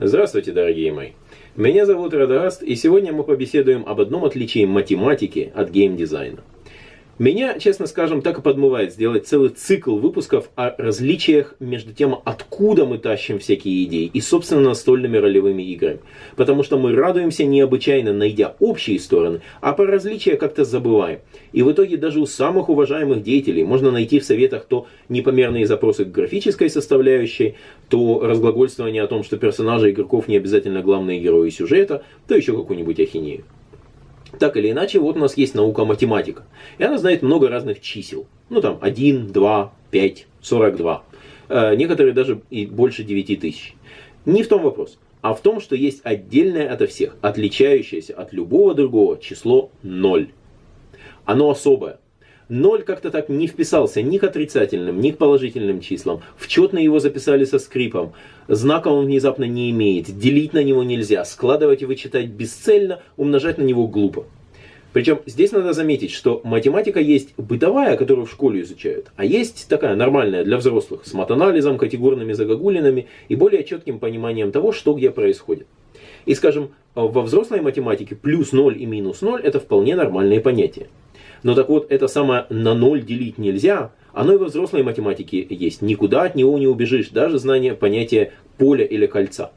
Здравствуйте, дорогие мои! Меня зовут Радаст, и сегодня мы побеседуем об одном отличии математики от геймдизайна. Меня, честно скажем, так и подмывает сделать целый цикл выпусков о различиях между тем, откуда мы тащим всякие идеи, и, собственно, настольными ролевыми играми. Потому что мы радуемся необычайно, найдя общие стороны, а по различия как-то забываем. И в итоге даже у самых уважаемых деятелей можно найти в советах то непомерные запросы к графической составляющей, то разглагольствование о том, что персонажи игроков не обязательно главные герои сюжета, то еще какую-нибудь ахинею. Так или иначе, вот у нас есть наука математика. И она знает много разных чисел. Ну там 1, 2, 5, 42. Э, некоторые даже и больше 9 тысяч. Не в том вопрос, а в том, что есть отдельное ото всех, отличающееся от любого другого число 0. Оно особое. Ноль как-то так не вписался ни к отрицательным, ни к положительным числам. В четно его записали со скрипом. Знака он внезапно не имеет. Делить на него нельзя. Складывать и вычитать бесцельно, умножать на него глупо. Причем здесь надо заметить, что математика есть бытовая, которую в школе изучают, а есть такая нормальная для взрослых, с матанализом, категорными загогулинами и более четким пониманием того, что где происходит. И скажем, во взрослой математике плюс 0 и минус 0 это вполне нормальные понятия. Но так вот, это самое на ноль делить нельзя, оно и во взрослой математике есть. Никуда от него не убежишь, даже знание понятия поля или кольца.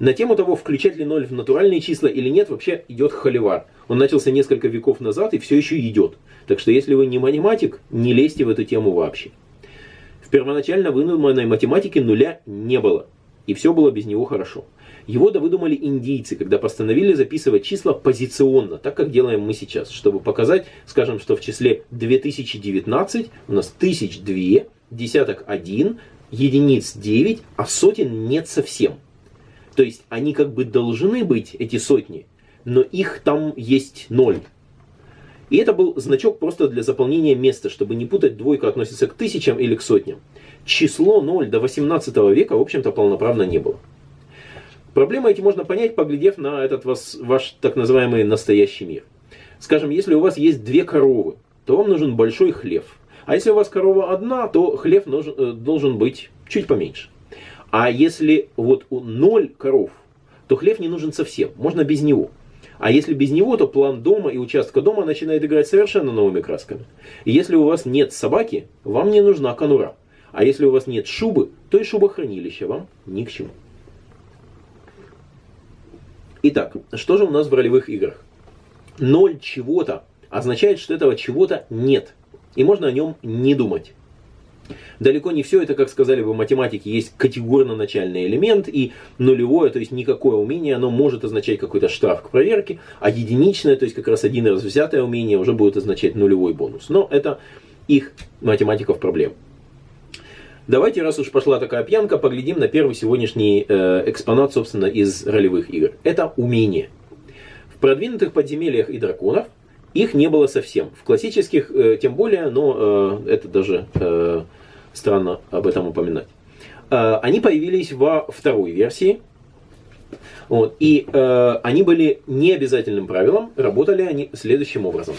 На тему того, включать ли ноль в натуральные числа или нет, вообще идет холивар. Он начался несколько веков назад и все еще идет. Так что если вы не математик, не лезьте в эту тему вообще. В первоначально выдуманной математике нуля не было. И все было без него хорошо. Его выдумали индийцы, когда постановили записывать числа позиционно, так как делаем мы сейчас, чтобы показать, скажем, что в числе 2019 у нас тысяч две, десяток один, единиц 9, а сотен нет совсем. То есть они как бы должны быть, эти сотни, но их там есть ноль. И это был значок просто для заполнения места, чтобы не путать, двойка относится к тысячам или к сотням. Число 0 до 18 века, в общем-то, полноправно не было. Проблемы эти можно понять, поглядев на этот ваш, ваш так называемый настоящий мир. Скажем, если у вас есть две коровы, то вам нужен большой хлев. А если у вас корова одна, то хлев нужен, э, должен быть чуть поменьше. А если вот у ноль коров, то хлев не нужен совсем, можно без него. А если без него, то план дома и участка дома начинает играть совершенно новыми красками. Если у вас нет собаки, вам не нужна конура. А если у вас нет шубы, то и шубохранилище вам ни к чему. Итак, что же у нас в ролевых играх? Ноль чего-то означает, что этого чего-то нет. И можно о нем не думать. Далеко не все это, как сказали бы математики, есть категорно-начальный элемент, и нулевое, то есть никакое умение, оно может означать какой-то штраф к проверке, а единичное, то есть как раз один раз взятое умение, уже будет означать нулевой бонус. Но это их математиков проблем. Давайте, раз уж пошла такая пьянка, поглядим на первый сегодняшний э, экспонат, собственно, из ролевых игр. Это умение. В продвинутых подземельях и драконах их не было совсем. В классических э, тем более, но э, это даже э, странно об этом упоминать. Э, они появились во второй версии. Вот, и э, они были необязательным правилом, работали они следующим образом.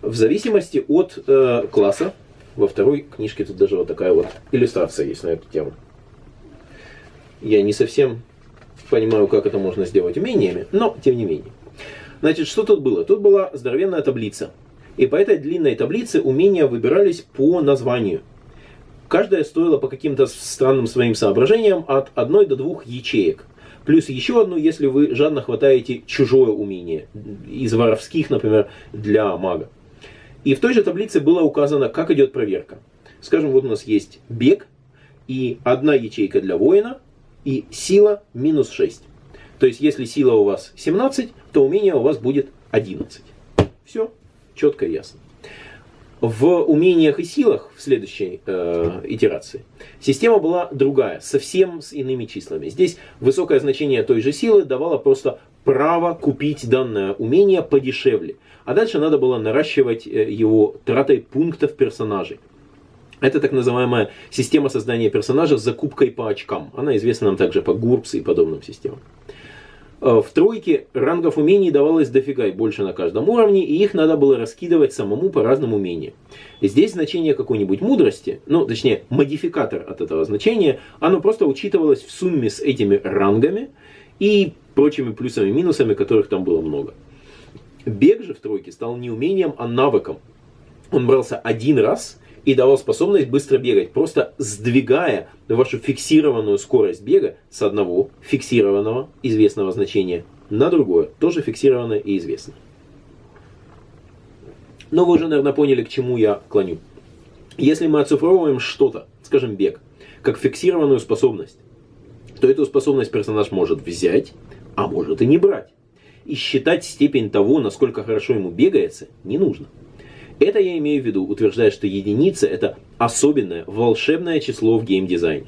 В зависимости от э, класса, во второй книжке тут даже вот такая вот иллюстрация есть на эту тему. Я не совсем понимаю, как это можно сделать умениями, но тем не менее. Значит, что тут было? Тут была здоровенная таблица. И по этой длинной таблице умения выбирались по названию. Каждая стоила по каким-то странным своим соображениям от одной до двух ячеек. Плюс еще одну, если вы жадно хватаете чужое умение. Из воровских, например, для мага. И в той же таблице было указано, как идет проверка. Скажем, вот у нас есть бег и одна ячейка для воина и сила минус 6. То есть, если сила у вас 17, то умение у вас будет 11. Все, четко и ясно. В умениях и силах в следующей э, итерации система была другая, совсем с иными числами. Здесь высокое значение той же силы давало просто право купить данное умение подешевле. А дальше надо было наращивать э, его тратой пунктов персонажей. Это так называемая система создания персонажа с закупкой по очкам. Она известна нам также по GURPS и подобным системам. Э, в тройке рангов умений давалось дофига и больше на каждом уровне, и их надо было раскидывать самому по разным умениям. Здесь значение какой-нибудь мудрости, ну, точнее, модификатор от этого значения, оно просто учитывалось в сумме с этими рангами и прочими плюсами и минусами, которых там было много. Бег же в тройке стал не умением, а навыком. Он брался один раз и давал способность быстро бегать, просто сдвигая вашу фиксированную скорость бега с одного фиксированного известного значения на другое, тоже фиксированное и известное. Но вы уже, наверное, поняли, к чему я клоню. Если мы оцифровываем что-то, скажем, бег, как фиксированную способность, то эту способность персонаж может взять, а может и не брать. И считать степень того, насколько хорошо ему бегается, не нужно. Это я имею в виду, утверждая, что единица это особенное, волшебное число в геймдизайне.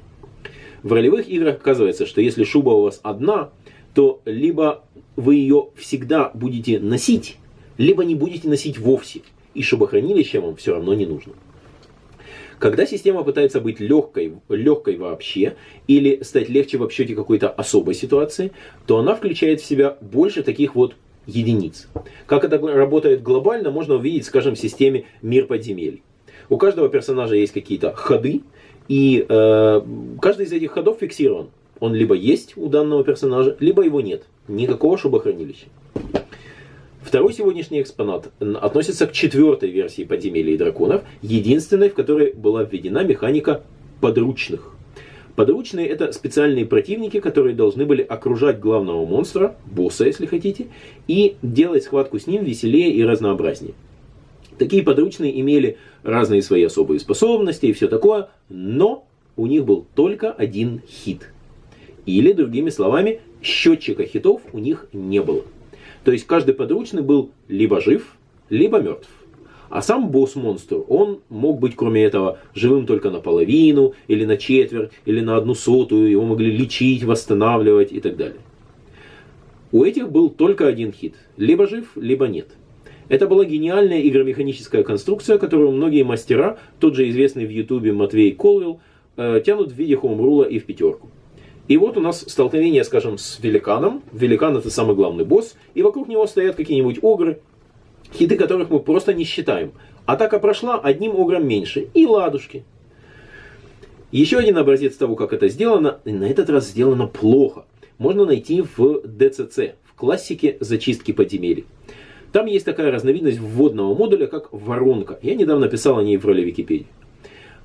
В ролевых играх оказывается, что если шуба у вас одна, то либо вы ее всегда будете носить, либо не будете носить вовсе, и шубохранилище вам все равно не нужно. Когда система пытается быть легкой, легкой вообще, или стать легче в обсчете какой-то особой ситуации, то она включает в себя больше таких вот единиц. Как это работает глобально, можно увидеть, скажем, в системе мир подземелий. У каждого персонажа есть какие-то ходы, и э, каждый из этих ходов фиксирован. Он либо есть у данного персонажа, либо его нет. Никакого шубохранилища. Второй сегодняшний экспонат относится к четвертой версии подземелий и драконов, единственной, в которой была введена механика подручных. Подручные это специальные противники, которые должны были окружать главного монстра, босса, если хотите, и делать схватку с ним веселее и разнообразнее. Такие подручные имели разные свои особые способности и все такое, но у них был только один хит. Или, другими словами, счетчика хитов у них не было. То есть каждый подручный был либо жив, либо мертв. А сам босс-монстр, он мог быть, кроме этого, живым только наполовину, или на четверть, или на одну сотую, его могли лечить, восстанавливать и так далее. У этих был только один хит. Либо жив, либо нет. Это была гениальная игромеханическая конструкция, которую многие мастера, тот же известный в ютубе Матвей Колвилл, э, тянут в виде хоумрула и в пятерку. И вот у нас столкновение, скажем, с великаном. Великан это самый главный босс, и вокруг него стоят какие-нибудь огры, хиты которых мы просто не считаем. Атака прошла одним огром меньше. И ладушки. Еще один образец того, как это сделано, на этот раз сделано плохо. Можно найти в DCC, в классике зачистки подземелий. Там есть такая разновидность вводного модуля, как воронка. Я недавно писал о ней в роли Википедии.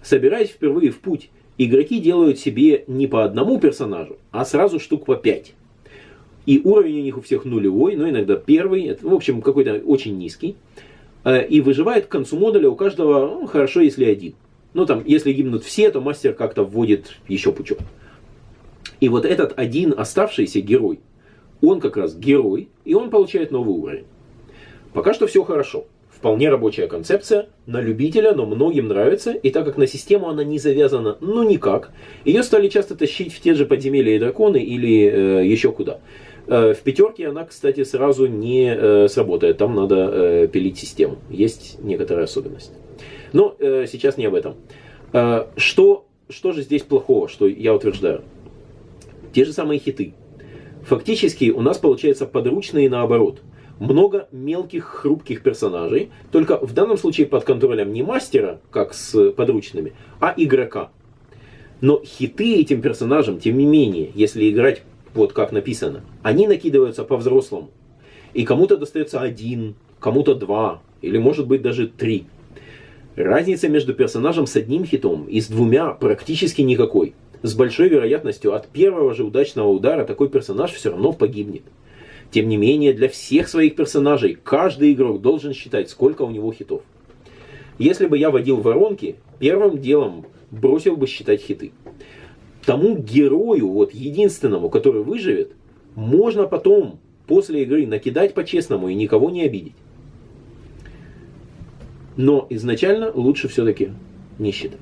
Собираясь впервые в путь, игроки делают себе не по одному персонажу, а сразу штук по пять. И уровень у них у всех нулевой, но иногда первый, в общем, какой-то очень низкий. Э, и выживает к концу модуля у каждого, ну, хорошо, если один. Ну, там, если гибнут все, то мастер как-то вводит еще пучок. И вот этот один оставшийся герой, он как раз герой, и он получает новый уровень. Пока что все хорошо. Вполне рабочая концепция, на любителя, но многим нравится, и так как на систему она не завязана, ну никак, ее стали часто тащить в те же подземелья и драконы или э, еще куда. Э, в пятерке она, кстати, сразу не э, сработает. Там надо э, пилить систему. Есть некоторая особенность. Но сейчас не об этом. Что, что же здесь плохого, что я утверждаю? Те же самые хиты. Фактически у нас получается подручные наоборот. Много мелких хрупких персонажей, только в данном случае под контролем не мастера, как с подручными, а игрока. Но хиты этим персонажам, тем не менее, если играть вот как написано, они накидываются по-взрослому. И кому-то достается один, кому-то два, или может быть даже три. Разница между персонажем с одним хитом и с двумя практически никакой. С большой вероятностью от первого же удачного удара такой персонаж все равно погибнет. Тем не менее, для всех своих персонажей каждый игрок должен считать, сколько у него хитов. Если бы я водил воронки, первым делом бросил бы считать хиты тому герою, вот единственному, который выживет, можно потом, после игры, накидать по-честному и никого не обидеть. Но изначально лучше все-таки не считать.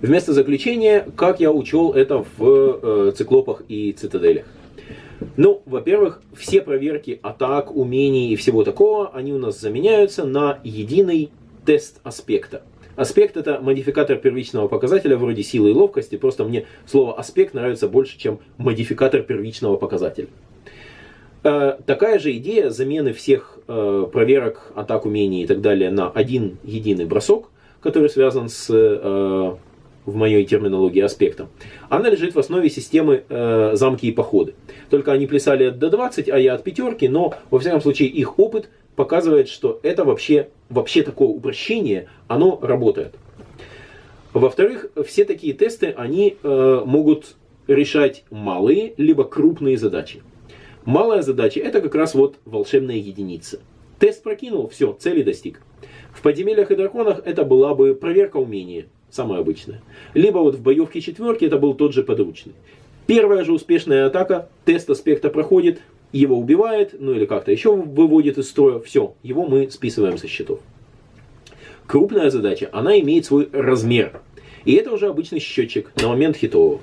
Вместо заключения, как я учел это в э, циклопах и цитаделях. Ну, во-первых, все проверки атак, умений и всего такого, они у нас заменяются на единый тест аспекта. Аспект это модификатор первичного показателя вроде силы и ловкости, просто мне слово аспект нравится больше, чем модификатор первичного показателя. Э, такая же идея замены всех э, проверок, атак, умений и так далее на один единый бросок, который связан с, э, в моей терминологии, аспектом, она лежит в основе системы замки и походы. Только они плясали от D20, а я от пятерки, но во всяком случае их опыт показывает, что это вообще, вообще такое упрощение, оно работает. Во-вторых, все такие тесты, они могут решать малые либо крупные задачи. Малая задача это как раз вот волшебная единица. Тест прокинул, все, цели достиг. В подземельях и драконах это была бы проверка умения, самая обычная. Либо вот в боевке четверки это был тот же подручный. Первая же успешная атака, тест аспекта проходит, его убивает, ну или как-то еще выводит из строя, все, его мы списываем со счетов. Крупная задача, она имеет свой размер. И это уже обычный счетчик на момент хитового.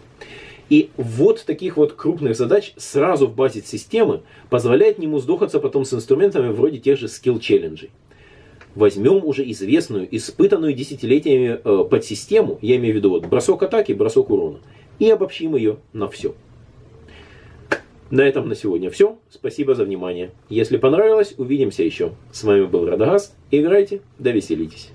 И вот таких вот крупных задач сразу в базе системы позволяет нему сдохаться потом с инструментами вроде тех же скилл-челленджей. Возьмем уже известную, испытанную десятилетиями э, подсистему, я имею в виду вот бросок атаки, бросок урона, и обобщим ее на все. На этом на сегодня все. Спасибо за внимание. Если понравилось, увидимся еще. С вами был Радагаст. Играйте, да веселитесь.